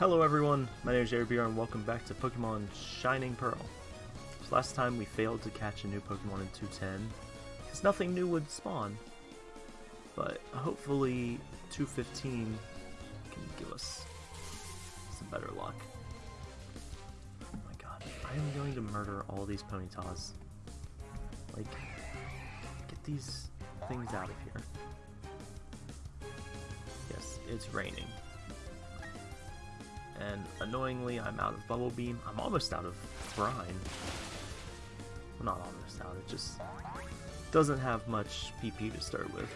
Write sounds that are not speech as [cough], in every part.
Hello everyone, my name is Jerry and welcome back to Pokemon Shining Pearl. So last time we failed to catch a new Pokemon in 210, because nothing new would spawn. But hopefully 215 can give us some better luck. Oh my god, I am going to murder all these Ponytas. Like, get these things out of here. Yes, it's raining and annoyingly I'm out of Bubble Beam. I'm almost out of Brine. Well, not almost out, it just doesn't have much PP to start with.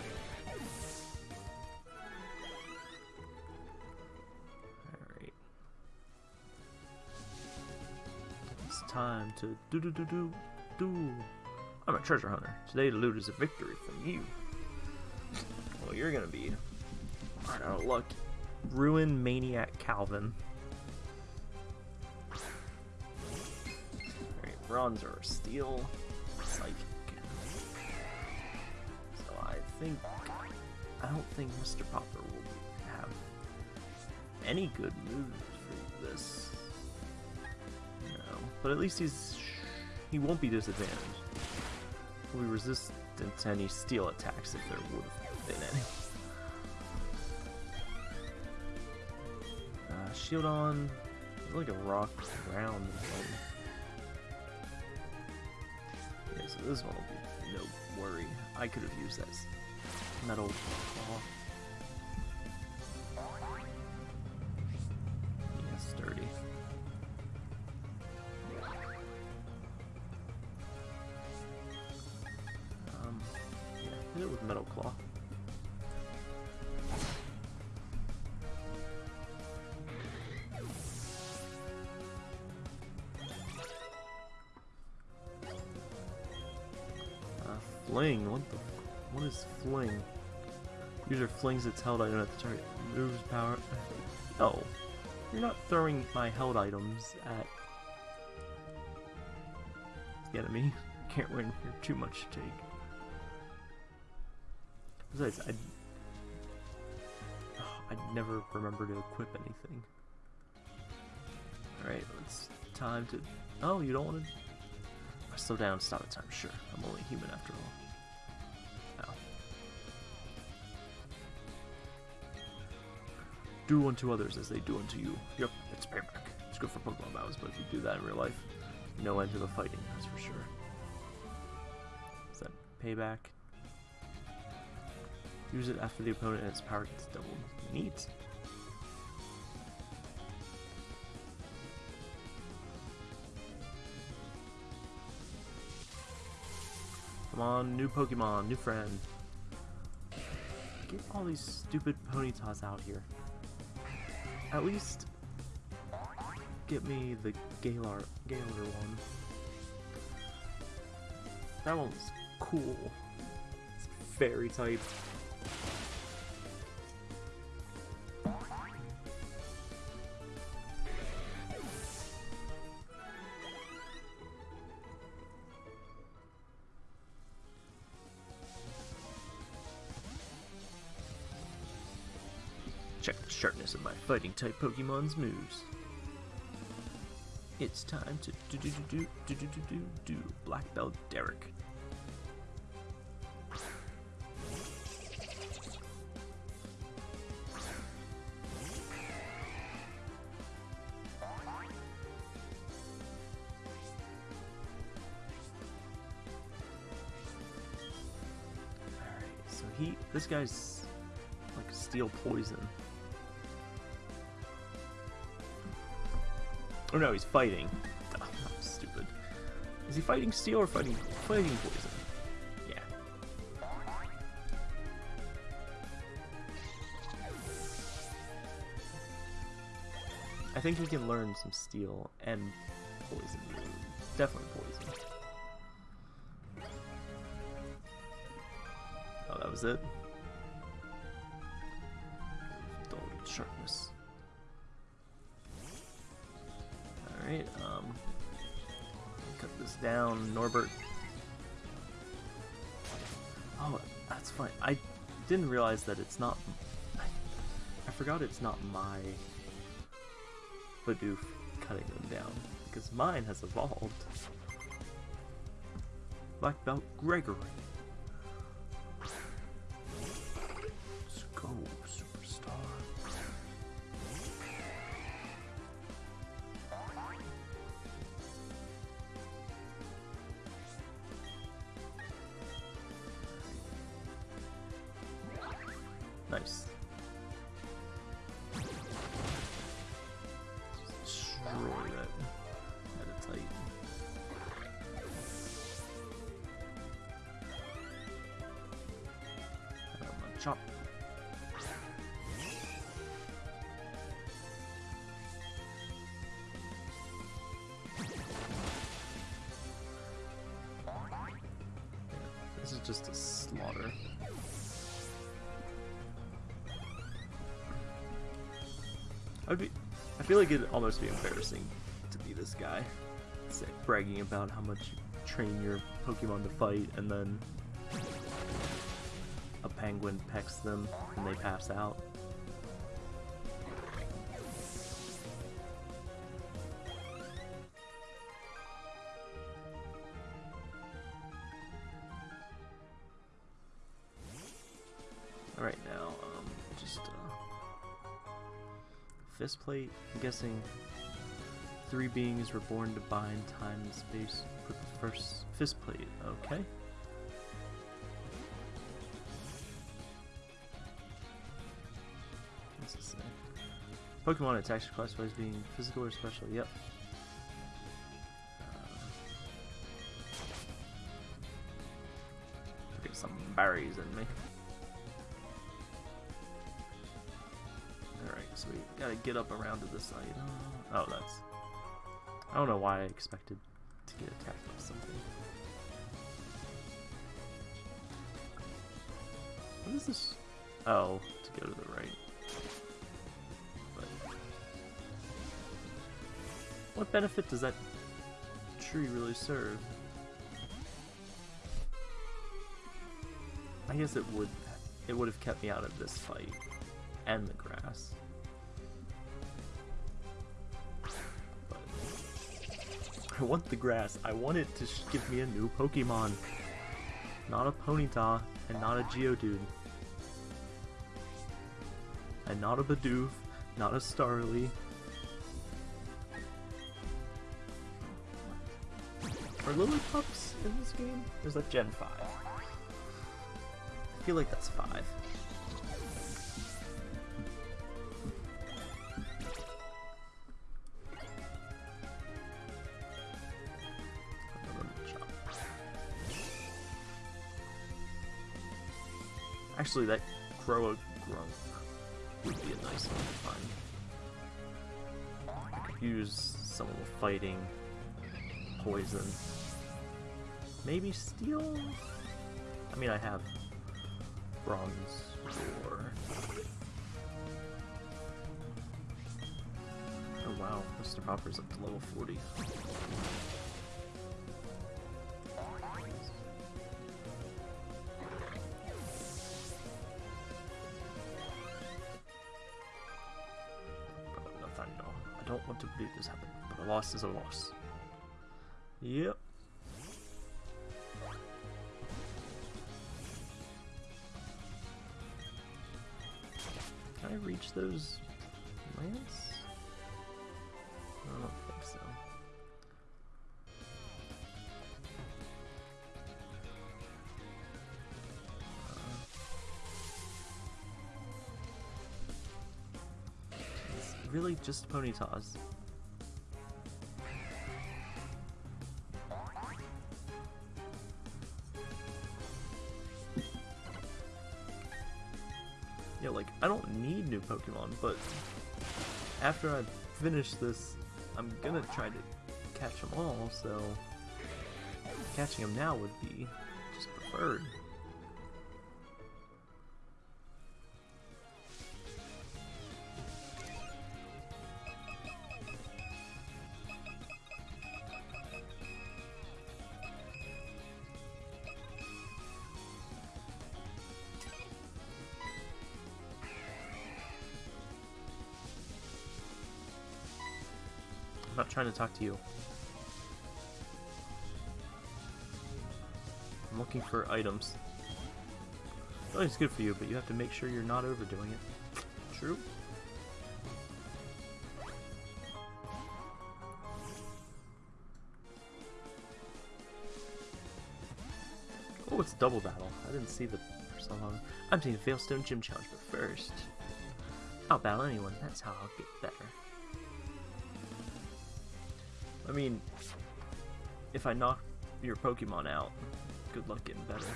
Alright. It's time to do do do do do. I'm a treasure hunter. Today the loot is a victory from you. Well, you're gonna be out of luck. Ruin Maniac Calvin. Bronze or steel psychic. So I think I don't think Mr. Popper will have any good moves for this. No, but at least he's he won't be disadvantaged. He'll be resistant to any steel attacks if there would have been any. Uh, Shieldon, like a rock round this one will be no worry. I could have used that metal claw. Fling? What the? What is fling? User flings its held item at the target. Moves power. No. You're not throwing my held items at the enemy. [laughs] Can't win. You're too much to take. Besides, I'd, [sighs] I'd never remember to equip anything. Alright, it's time to... Oh, you don't want to... Slow down, stop at time. Sure, I'm only human after all. Do unto others as they do unto you. Yep, it's payback. It's good for Pokemon battles, but if you do that in real life, no end to the fighting, that's for sure. Is that payback? Use it after the opponent and its power gets doubled. Neat. Come on, new Pokemon, new friend. Get all these stupid Ponytas out here. At least get me the Galar Galar one. That one's cool. It's fairy type. Fighting type Pokemon's moves. It's time to do do do do do do do do Black Belt Derek. Alright, so he this guy's like steel poison. Oh no, he's fighting. Oh, stupid. Is he fighting steel or fighting fighting poison? Yeah. I think we can learn some steel and poison. Definitely poison. Oh, that was it? Didn't realize that it's not... I, forgot it's not my Bidoof cutting them down, because mine has evolved. Black Belt Gregory. Feel like it'd almost be embarrassing to be this guy, bragging about how much you train your Pokemon to fight, and then a penguin pecks them and they pass out. Plate. I'm guessing three beings were born to bind time and space with the first fist plate. Okay. What's this say? Pokemon attacks are classified as being physical or special. Yep. Uh, get some berries in me. Get up around to this side. Oh, that's... I don't know why I expected to get attacked by something. What is this? Oh, to go to the right. But... What benefit does that tree really serve? I guess it would it would have kept me out of this fight and the grass. Want the grass. I want it to give me a new Pokemon. Not a Ponyta and not a Geodude. And not a Bidoof, not a Starly. Are Lillipups in this game? Or is that Gen 5? I feel like that's 5. Actually, that Groa Grunk would be a nice one to find. Use some of the fighting, poison, maybe steel? I mean, I have bronze ore. Oh wow, Mr. Hopper's up to level 40. Loss is a loss. Yep. Can I reach those lands? I don't think so. Uh, really just Ponytas. Pokemon, but after I finish this, I'm gonna try to catch them all, so catching them now would be just preferred. Talk to you. I'm looking for items. It's good for you, but you have to make sure you're not overdoing it. True. Oh, it's double battle. I didn't see the persona. I'm taking Veilstone Gym Challenge, but first, I'll battle anyone. That's how I'll get better. I mean, if I knock your Pokemon out, good luck getting better.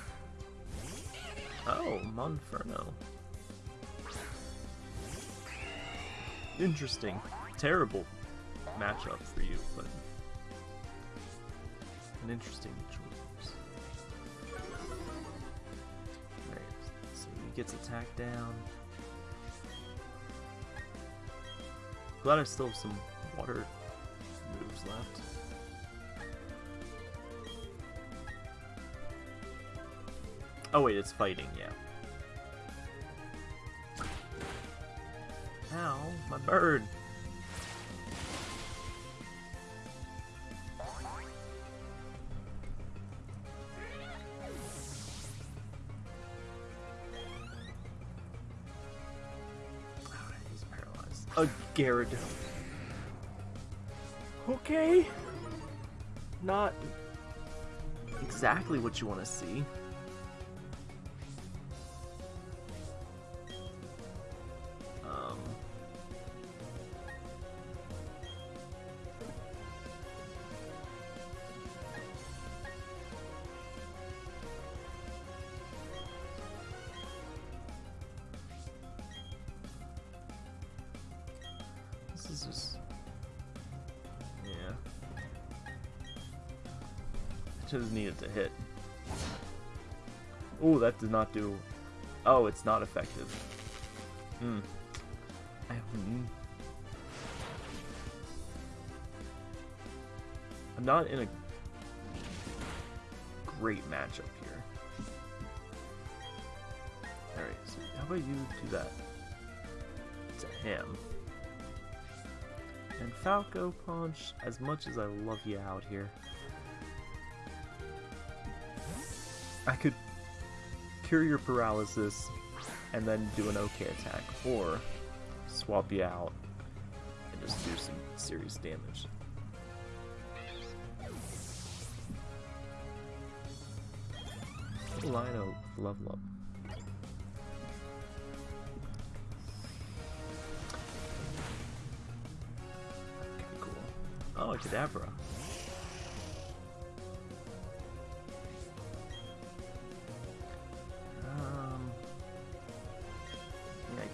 Oh, Monferno. Interesting. Terrible matchup for you, but an interesting choice. Alright, so he gets attacked down. Glad I still have some water left. Oh wait, it's fighting, yeah. Ow, my bird! He's paralyzed. A Gyarados. Okay. Not exactly what you want to see. Needed to hit. Oh, that did not do. Oh, it's not effective. Hmm. I'm not in a great matchup here. Alright, so how about you do that to him? And Falco Punch, as much as I love you out here, I could cure your paralysis and then do an okay attack, or swap you out and just do some serious damage. Lino level up. Okay, cool. Oh, a Kadabra.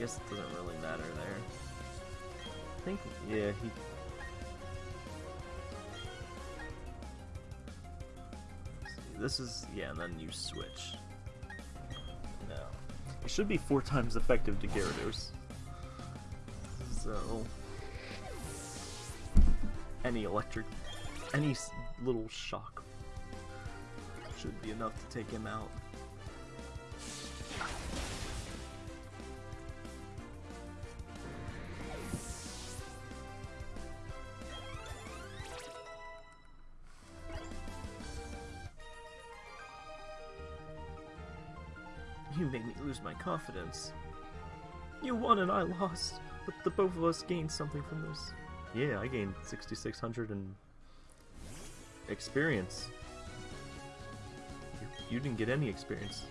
Guess it doesn't really matter there. I think, yeah, he. See, This is, yeah, and then you switch. No. It should be four times effective to Gyarados. So. Any electric. Any little shock should be enough to take him out. Lose my confidence. You won and I lost, but the both of us gained something from this. Yeah, I gained 6,600 and experience. You, didn't get any experience.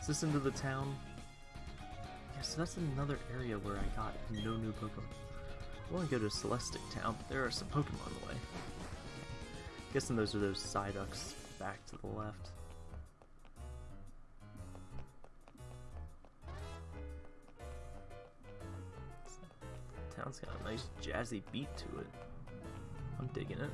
Is this into the town? Yes, so that's another area where I got no new Pokemon. I want to go to Celestic Town, but there are some Pokemon on the way. Guessing those are those Psyducks back to the left. Town's got a nice jazzy beat to it. I'm digging it.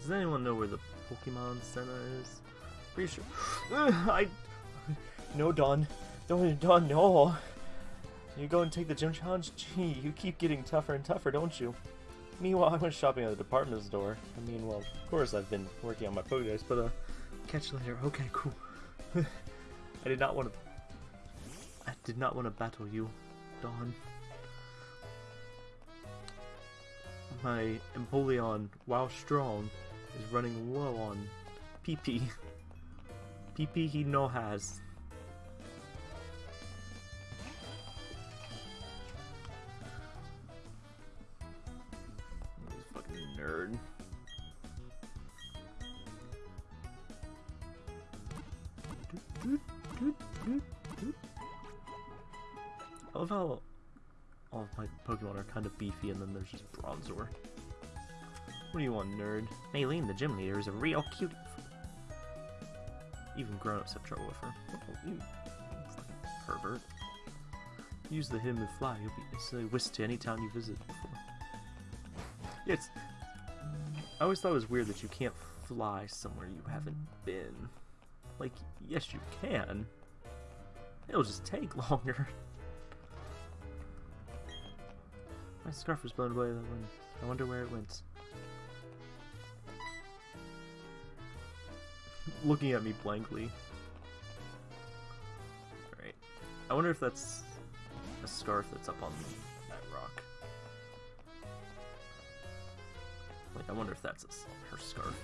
Does anyone know where the Pokemon Center is? Pretty sure. [sighs] I. [laughs] No, Dawn. Dawn't, Don, no. You go and take the gym challenge? Gee, you keep getting tougher and tougher, don't you? Meanwhile, I went shopping at the department store. I mean, well, of course I've been working on my Pokedex, but, uh, catch you later. Okay, cool. [laughs] I did not want to... Did not want to battle you, Dawn. My Empoleon, while strong, is running low on PP. PP [laughs] he no has. Are kind of beefy and then there's just Bronzor. What do you want, nerd? Maylene, the gym leader, is a real cutie. Even grown-ups have trouble with her. Oh, you pervert. Use the hidden move fly. You'll be instantly whisked to any town you visit before. [laughs] Yeah, it's... I always thought it was weird that you can't fly somewhere you haven't been. Like, yes you can. It'll just take [laughs] longer. My scarf was blown away. By the wind. I wonder where it went. [laughs] Looking at me blankly. Alright. I wonder if that's a scarf that's up on that rock. Like, I wonder if that's her scarf.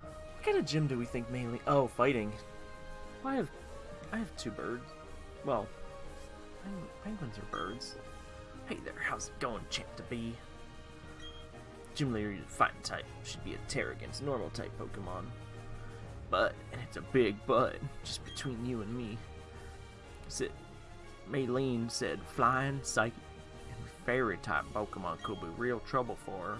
What kind of gym do we think Maylene? Oh, fighting. Well, I have, I have two birds. Well, penguins are birds. Hey there, how's it going, champ to be? Gym leader fighting type should be a terror against normal type Pokemon. But, and it's a big but, just between you and me. Said, Maylene said flying, psychic, and fairy type Pokemon could be real trouble for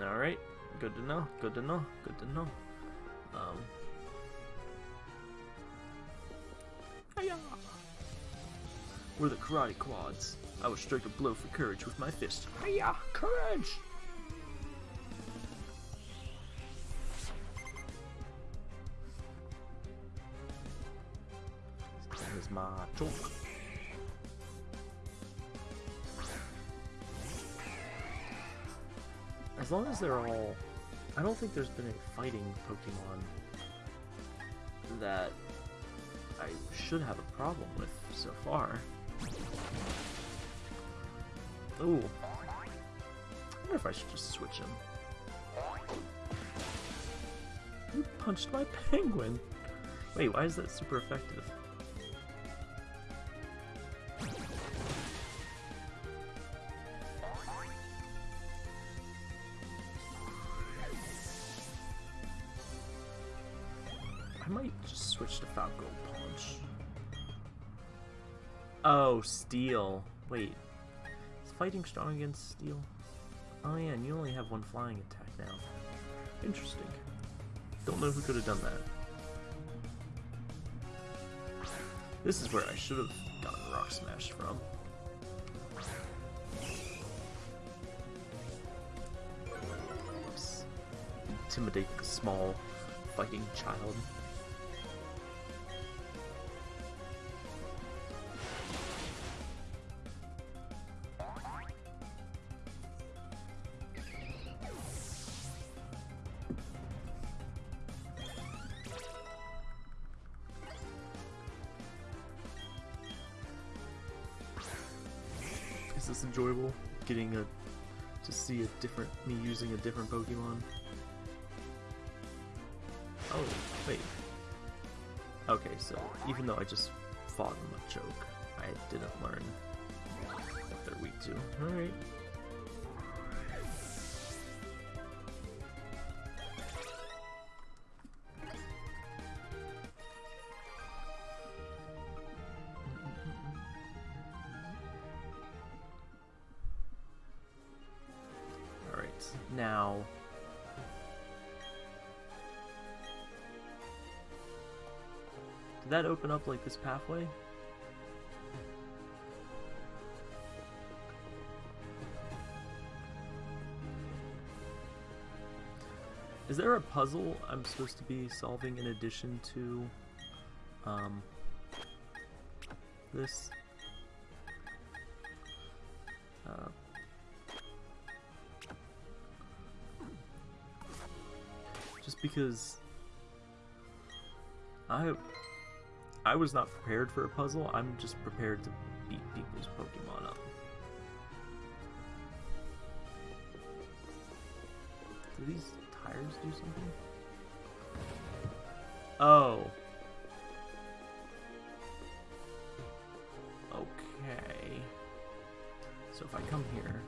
her. Alright, good to know, good to know, good to know. Um, We're the Karate Quads. I will strike a blow for courage with my fist. Hiya! Courage! That is my talk. As long as they're all... I don't think there's been a fighting Pokemon that I should have a problem with so far. Ooh. I wonder if I should just switch him. You punched my [laughs] penguin! Wait, why is that super effective? Steel. Wait. Is fighting strong against Steel? Oh yeah, and you only have one flying attack now. Interesting. Don't know who could have done that. This is where I should have gotten Rock Smash from. Intimidate the small fighting child. Different me using a different Pokemon. Oh, wait. Okay, so even though I just fought a choke, I didn't learn what they're weak to. Alright. Now... Did that open up like this pathway? Is there a puzzle I'm supposed to be solving in addition to um, this? Because I I was not prepared for a puzzle. I'm just prepared to beat people's Pokemon up. Do these tires do something? Oh. Okay. So if I come here,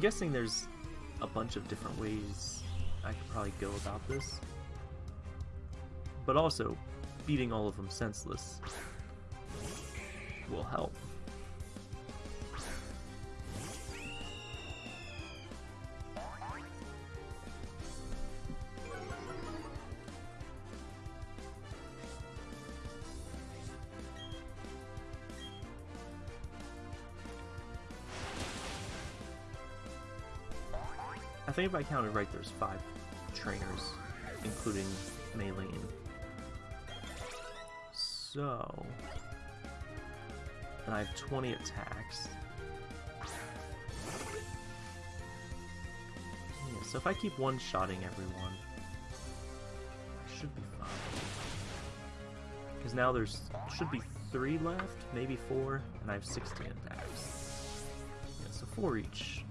I'm guessing there's a bunch of different ways I could probably go about this. But also, beating all of them senseless will help. Think if I counted right, there's five trainers, including Maylene. So... And I have 20 attacks. Yeah, so if I keep one-shotting everyone, I should be fine. Because now there's should be three left, maybe four, and I have 16 attacks. Yeah, so four each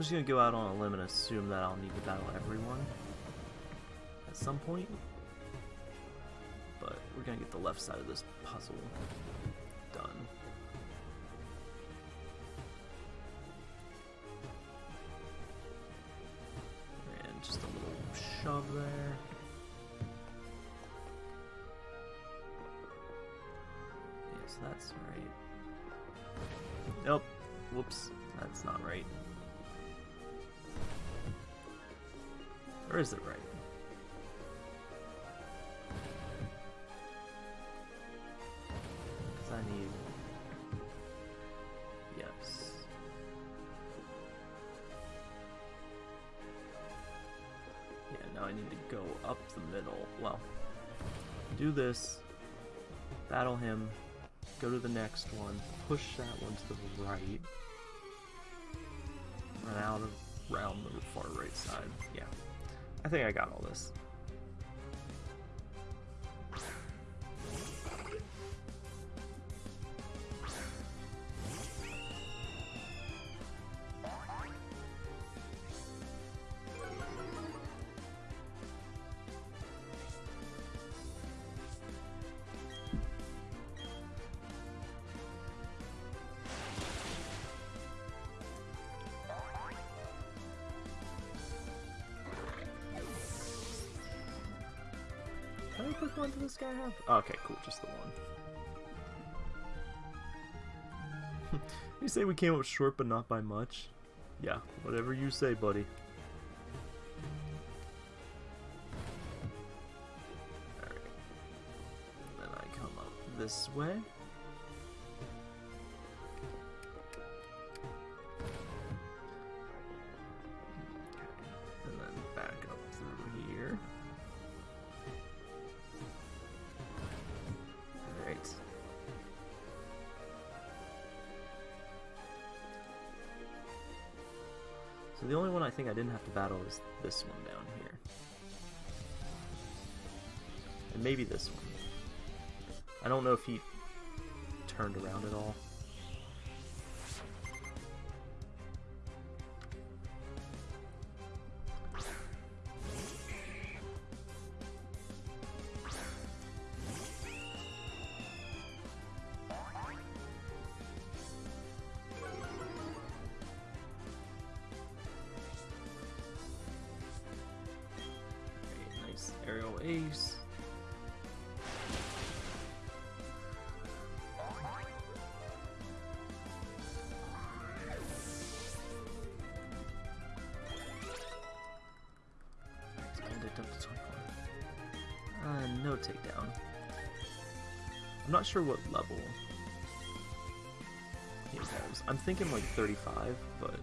I'm just gonna go out on a limb and assume that I'll need to battle everyone at some point. But we're gonna get the left side of this puzzle now I need to go up the middle. Well, do this, battle him, go to the next one, push that one to the right, run out of round the far right side. Yeah. I think I got all this. Have? Okay, cool, just the one. [laughs] you say we came up short, but not by much? Yeah, whatever you say, buddy. Then I come up this way. I I didn't have to battle is this one down here. And maybe this one. I don't know if he turned around at all. Aerial Ace. Expand it up to 24. Uh, no takedown. I'm not sure what level he has. I'm thinking like 35, but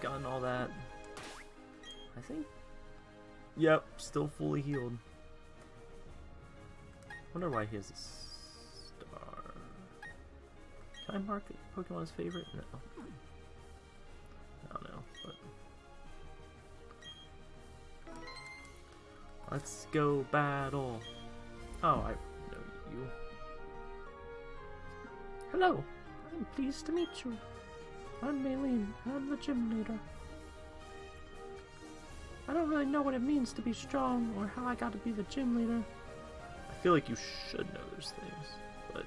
gotten all that. I think. Yep, still fully healed. Wonder why he has a star. Can I mark Pokemon's favorite? No. I don't know, but. Let's go battle. Oh, I know you. Hello, I'm pleased to meet you. I'm Maylene. I'm the gym leader. I don't really know what it means to be strong or how I got to be the gym leader. I feel like you should know those things, but.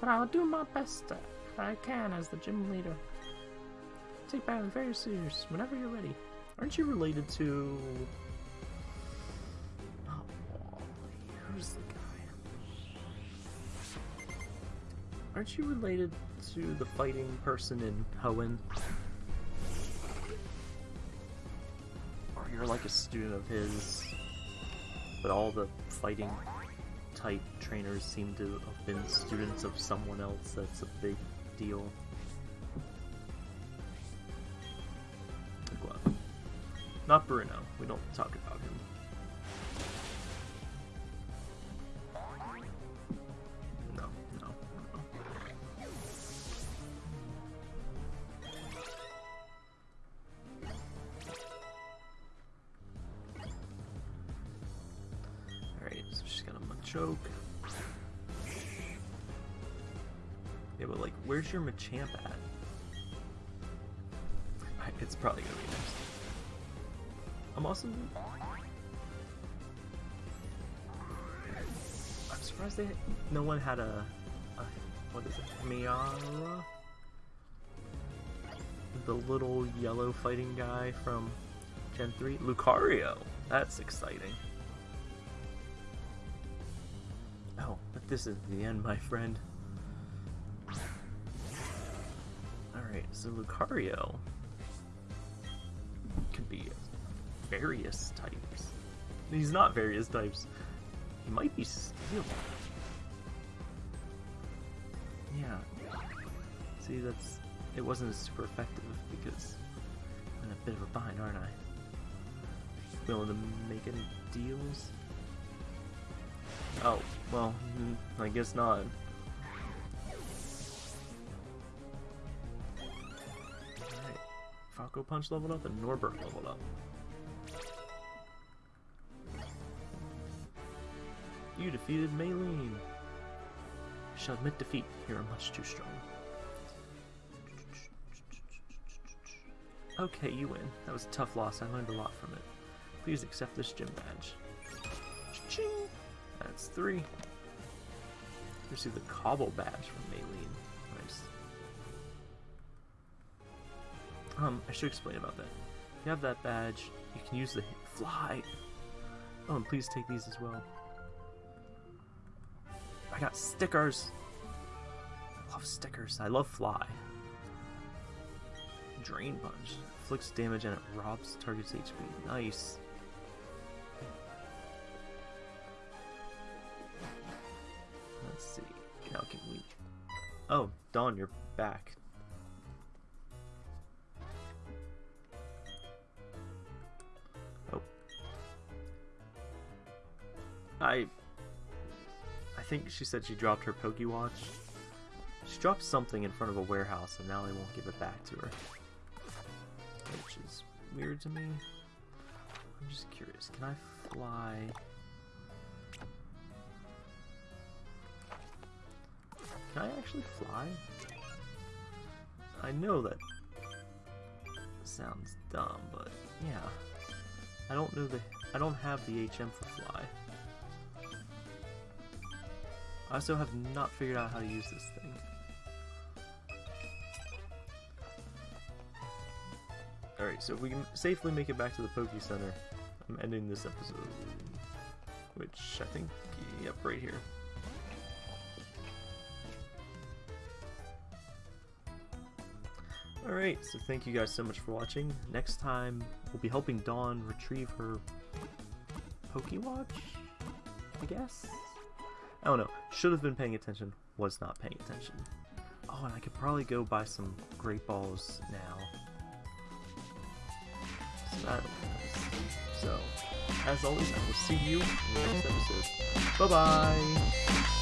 But I'll do my best that I can as the gym leader. Take battle very serious whenever you're ready. Aren't you related to. Oh, who's the guy? Aren't you related to the fighting person in Hoenn? Or you're like a student of his, but all the fighting type trainers seem to have been students of someone else that's a big deal. Not Bruno. We don't talk about Machoke. Yeah, but like, where's your Machamp at? It's probably gonna be next. I'm also. I'm surprised they no one had a, a what is it? Miara? The little yellow fighting guy from Gen 3? Lucario! That's exciting. This is the end, my friend. Alright, so Lucario could be various types. He's not various types. He might be steel. Yeah. See, that's it wasn't super effective because I'm in a bit of a bind, aren't I? Willing to make any deals? Oh, well, mm, I guess not. Alright. Falco Punch leveled up and Norbert leveled up. You defeated Maylene. Shall admit defeat. You are much too strong. Okay, you win. That was a tough loss. I learned a lot from it. Please accept this gym badge. That's three. Receive the Cobble badge from Maylene. Nice. Um, I should explain about that. If you have that badge, you can use the fly. Oh, and please take these as well. I got stickers. I love stickers. I love fly. Drain Punch. Inflicts damage and it robs target's HP. Nice. Let's see. Now can we... Oh, Dawn, you're back. Oh. I... I think she said she dropped her Pokewatch. She dropped something in front of a warehouse and now they won't give it back to her. Which is weird to me. I'm just curious, can I fly... Can I actually fly? I know that sounds dumb, but yeah. I don't know the I don't have the HM for fly. I also have not figured out how to use this thing. Alright, so if we can safely make it back to the Poke Center, I'm ending this episode. Which I think, yep, right here. Alright, so thank you guys so much for watching. Next time, we'll be helping Dawn retrieve her Pokewatch, I guess? I don't know. Should have been paying attention, was not paying attention. Oh, and I could probably go buy some Great Balls now. So, so as always, I will see you in the next episode. Bye-bye!